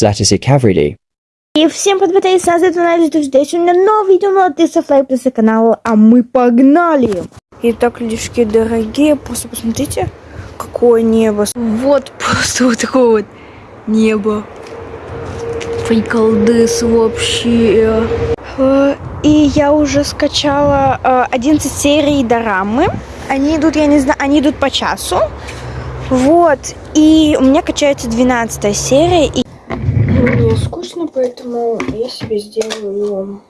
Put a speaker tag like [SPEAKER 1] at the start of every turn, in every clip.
[SPEAKER 1] Zlatis Cavridi.
[SPEAKER 2] И всем привет, я Саза, это Надя, ты сегодня новое видео, молодцы, лайк, плюс каналу, а мы погнали! Итак, людишки дорогие, просто посмотрите, какое небо. Вот просто вот такое вот небо. Приколдыс вообще. Э, И я уже скачала э, 11 серий дорамы. Они идут, я не знаю, они идут по часу. Вот. И у меня качается 12 серия. И... Мне скучно, поэтому я себе сделаю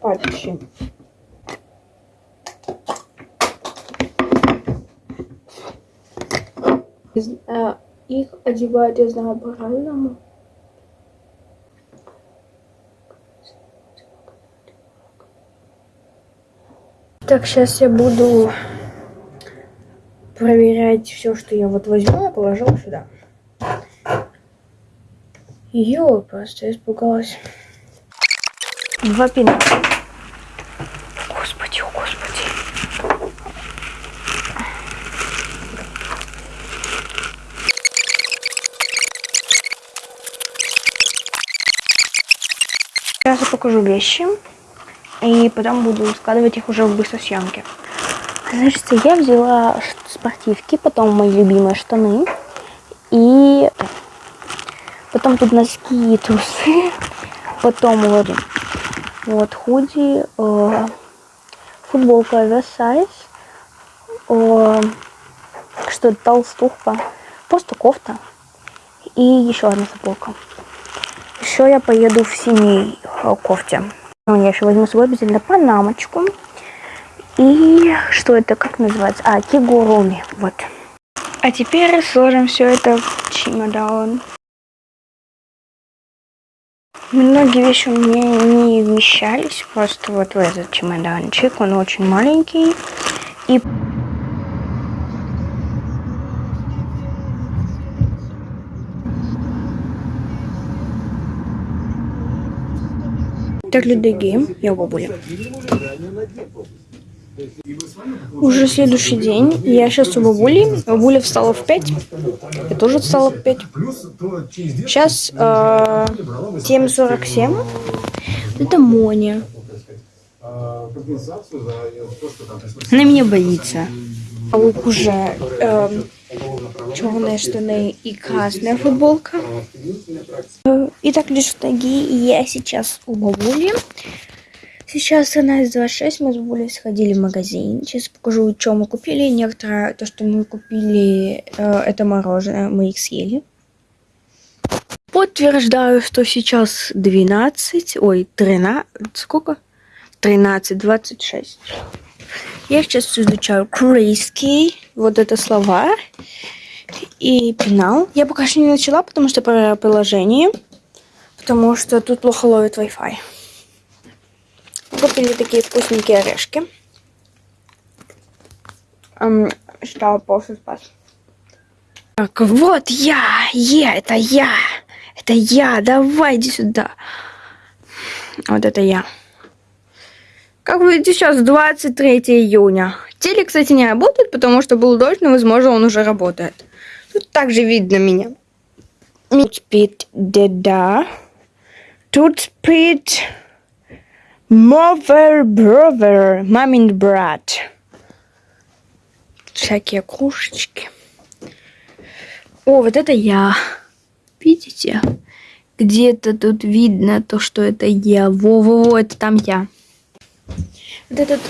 [SPEAKER 2] патчи. Э, Их знаю, по-разному. Так, сейчас я буду проверять все, что я вот возьму, я положила сюда. Ё, просто испугалась. Два пина. Господи, о господи. Сейчас я покажу вещи. И потом буду складывать их уже в быстросъемке. Значит, я взяла спортивки, потом мои любимые штаны. И потом тут носки и трусы. Потом вот, вот худи, э, футболка оверсайз. Э, что это, толстовка. Просто кофта. И еще одна футболка. Еще я поеду в синей э, кофте. Я еще возьму с собой обязательно панамочку. И что это, как называется? А, кигуруми. Вот. А теперь сложим все это в чемодан. Многие вещи у меня не вмещались просто вот в этот чемоданчик. Он очень маленький. И Так, люди, я у бабули. Уже следующий день. Я сейчас у бабули. Бабуля встала в 5. Я тоже встала в 5. Сейчас э, 7.47. Это Моня. Она меня боится. А лук уже э, черные штаны и красная футболка. Э, Итак, лишь ноги. Я сейчас у бабули. Сейчас 13.26, мы с бабулей сходили в магазин. Сейчас покажу, что мы купили. Некоторое, то, что мы купили, э, это мороженое, мы их съели. Подтверждаю, что сейчас 12, ой, 13, сколько? 13.26. Я сейчас изучаю корейский, вот это слова и пенал. Я пока что не начала, потому что про приложение, потому что тут плохо ловит Wi-Fi. Купили такие вкусненькие орешки. Эм, что после спас. Так, вот я, я, это я, это я, давай иди сюда. Вот это я. Как вы видите, сейчас 23 июня. Телек, кстати, не работает, потому что был дождь, но, возможно, он уже работает. Тут также видно меня. Тут спит деда. Тут спит mother brother, мамин брат. Всякие кружечки. О, вот это я. Видите? Где-то тут видно то, что это я. Во-во-во, это там я. Вот этот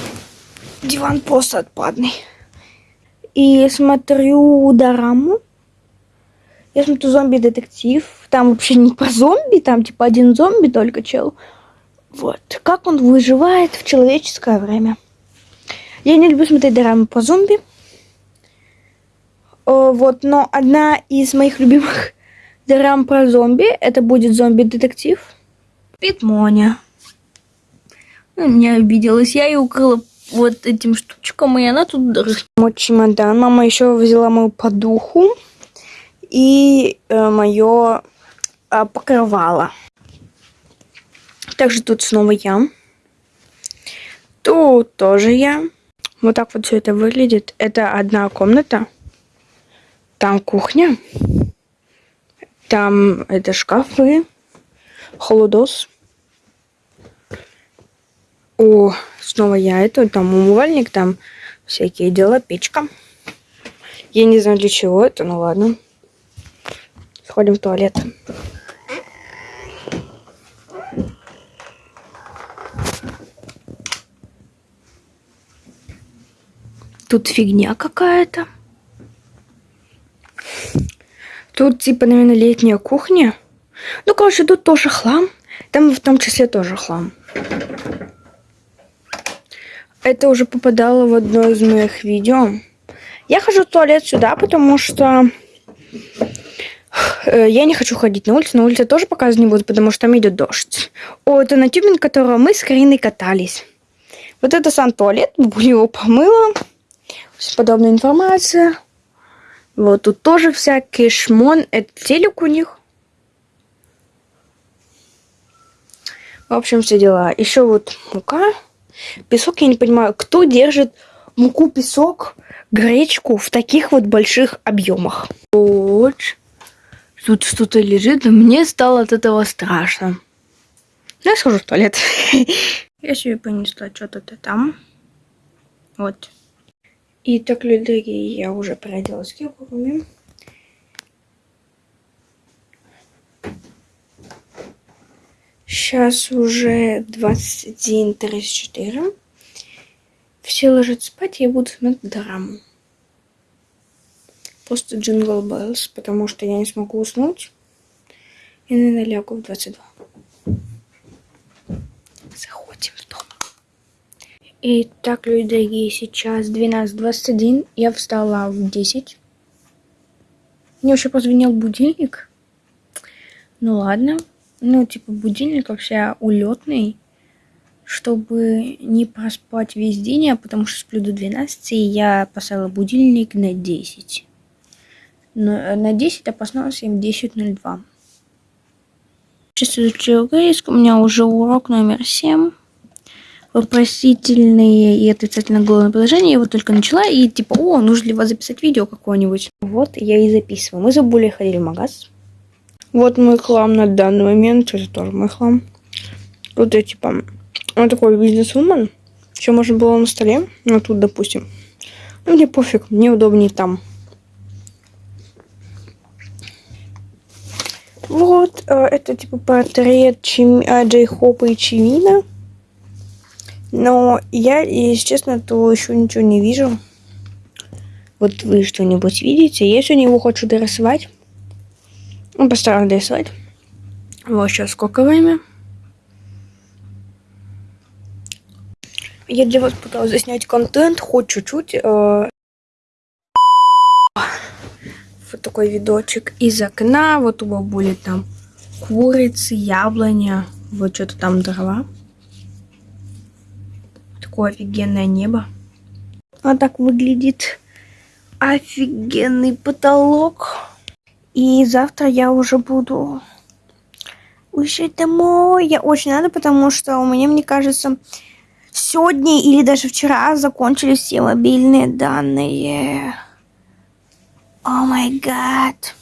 [SPEAKER 2] диван просто отпадный. И смотрю дораму. Я смотрю зомби-детектив. Там вообще не про зомби, там типа один зомби только чел. Вот. Как он выживает в человеческое время. Я не люблю смотреть дорамы про зомби. О, вот, но одна из моих любимых дорам про зомби, это будет зомби-детектив. Питмоня. Она меня обиделась. Я ее укрыла вот этим штучком, и она тут. Мой чемодан. Мама еще взяла мою подуху и э, мое э, покрывало. Также тут снова я. Тут тоже я. Вот так вот все это выглядит. Это одна комната. Там кухня. Там это шкафы, холодос. О, снова я это, там умывальник, там всякие дела, печка. Я не знаю для чего это, ну ладно. Сходим в туалет. Тут фигня какая-то. Тут типа, наверное, летняя кухня. Ну, короче, тут тоже хлам. Там в том числе тоже хлам. Это уже попадало в одно из моих видео. Я хожу в туалет сюда, потому что э, я не хочу ходить на улицу. На улице тоже показывать не буду, потому что там идет дождь. О, это на тюбинг, которого мы с Кариной катались. Вот это сам туалет. Его помыла. Подобная информация. Вот тут тоже всякий шмон. Это телек у них. В общем, все дела. Еще вот мука. Песок, я не понимаю, кто держит муку, песок, гречку в таких вот больших объемах. Вот. Тут что-то лежит, но мне стало от этого страшно. Я схожу в туалет. Я себе понесла что-то там. Вот. И так, люди дорогие, я уже переоделась кепками. Сейчас уже 21.34. Все ложатся спать, я буду смотреть драму. Просто Jingle Bells, потому что я не смогу уснуть. И, наверное, лягу в 22. Заходим в дом. Итак, люди дорогие, сейчас 12.21. Я встала в 10. Мне вообще позвонил будильник. Ну ладно. Ну, типа, будильник вообще улетный, чтобы не проспать весь день, а потому что сплю до 12, и я поставила будильник на 10. Но, на 10, а проснулась им 10.02. Сейчас изучу английский, у меня уже урок номер 7 вопросительные и отрицательно глагольное предложение. Я его только начала и типа, о, нужно ли вас записать видео какое-нибудь. Вот, я и записываю. Мы за Булей ходили в магаз. Вот мой хлам на данный момент. Это тоже мой хлам. Вот я типа, он такой бизнес-вумен. Еще можно было на столе. Ну, тут, допустим. Ну, мне пофиг, мне удобнее там. Вот, э, это типа портрет Чим... А, Джей Хопа и Чимина. Но я, если честно, то еще ничего не вижу. Вот вы что-нибудь видите? Я сегодня его хочу дорисовать. Ну, постараюсь дорисовать. Вот сейчас сколько время. Я для вас пыталась заснять контент, хоть чуть-чуть. Э вот такой видочек из окна. Вот у бабули там курицы, яблоня. Вот что-то там дрова такое офигенное небо. А так выглядит офигенный потолок. И завтра я уже буду уезжать домой. Я очень рада, потому что у меня, мне кажется, сегодня или даже вчера закончились все мобильные данные. Oh my God.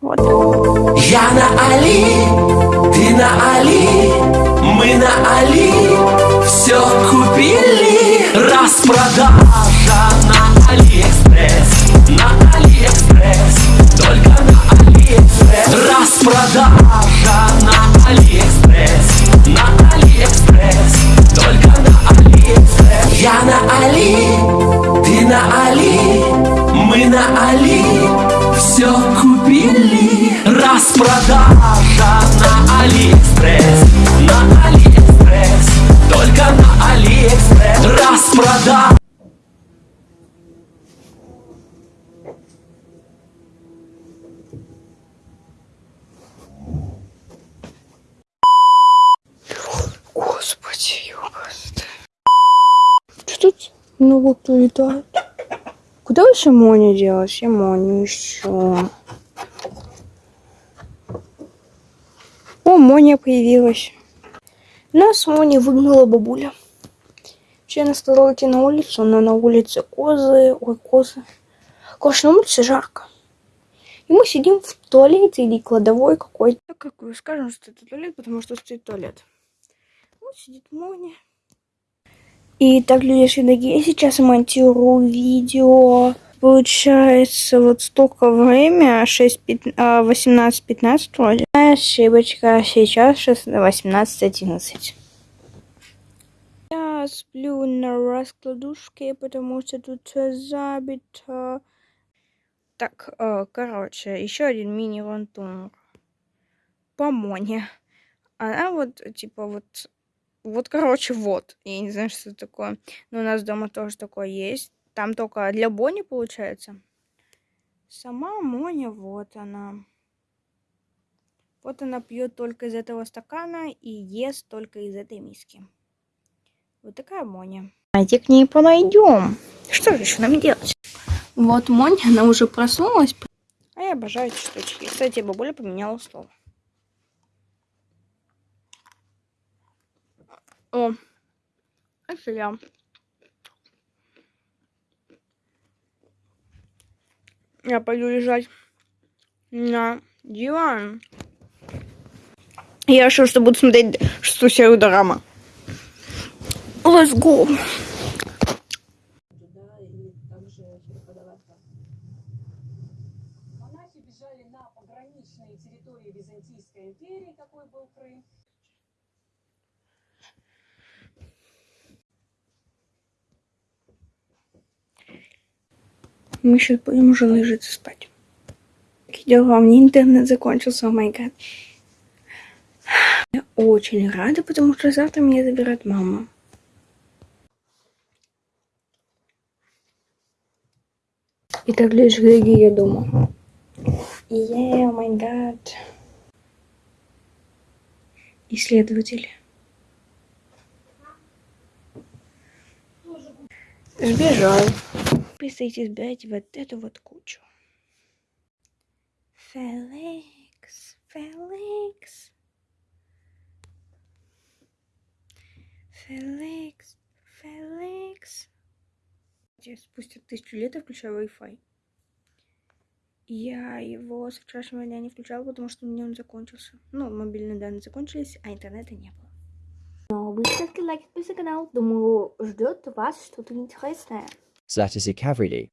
[SPEAKER 2] Вот. Я на Али, ты на Али, мы на Али все купили. Распродажа на Алиэкспресс На Алиэкспресс Только на Алиэкспресс. Распродажа на Алиэкспресс На Алиэкспресс Только на Алиэкспресс. Я на Али, ты на Али Мы на Али. Все купили. Распродажа тут много кто летает? Куда вообще Моня делась? Я Моню еще. О, Моня появилась. Нас Мони выгнала бабуля. Вообще я стала идти на улицу, но на улице козы, ой, козы. Короче, на улице жарко. И мы сидим в туалете или кладовой какой-то. Ну, как скажем, что это туалет, потому что стоит туалет. Вот сидит Моня. И так, люди дорогие, сейчас монтирую видео. Получается, вот столько время, 6, 18-15 вроде. Ошибочка, сейчас 18-11. Я сплю на раскладушке, потому что тут все забито. Так, э, короче, еще один мини-вантунг. По Моне. Она вот, типа, вот, вот, короче, вот. Я не знаю, что это такое. Но у нас дома тоже такое есть. Там только для Бонни получается. Сама Моня, вот она. Вот она пьет только из этого стакана и ест только из этой миски. Вот такая Моня. Давайте к ней подойдем. Что же еще нам делать? Вот Моня, она уже проснулась. А я обожаю эти штучки. Кстати, бабуля поменяла слово. О, это я. Я пойду лежать на диван. Я решил, что буду смотреть шестую серию дорамы. Let's go.
[SPEAKER 1] Монахи бежали на пограничные территории Византийской империи, какой был Крым.
[SPEAKER 2] Мы сейчас будем уже ложиться спать. У меня интернет закончился, о май гад. Я очень рада, потому что завтра меня забирает мама. Итак, лишь дорогие, я дома. Yeah, о май гад. Исследователь. Сбежал. Представьте, сбирайте вот эту вот кучу. Феликс, Феликс. Феликс, Феликс. Я спустя тысячу лет я включаю Wi-Fi. Я его с вчерашнего дня не включала, потому что у меня он закончился. Ну, мобильные данные закончились, а интернета не было. Но вы ставьте лайк, подписывайтесь на канал. Думаю, ждет вас что-то интересное.
[SPEAKER 3] that is a.